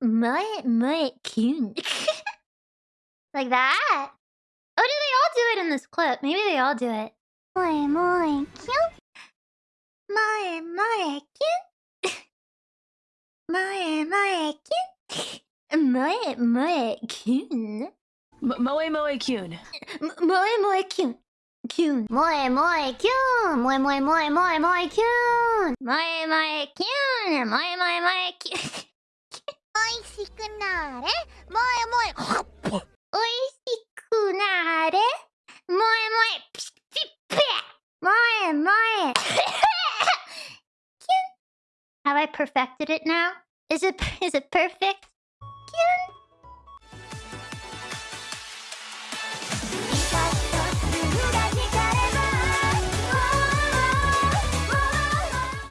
Moe moe cute. like that? Oh, do they all do it in this clip? Maybe they all do it. Moe moe cute. Moe moe cute. Moe moe cute. Moe moe cute. Moe moe cute. Moe moe cute. Cute. Moe moe cute. Moe moe moe moe moe cute. Moe moe cute. Moe moe moe cute. おいしくなれもえもえおいしくなれ。もえもえピッピッピもえもえ。Have I perfected it now? Is it is it perfect? Cute.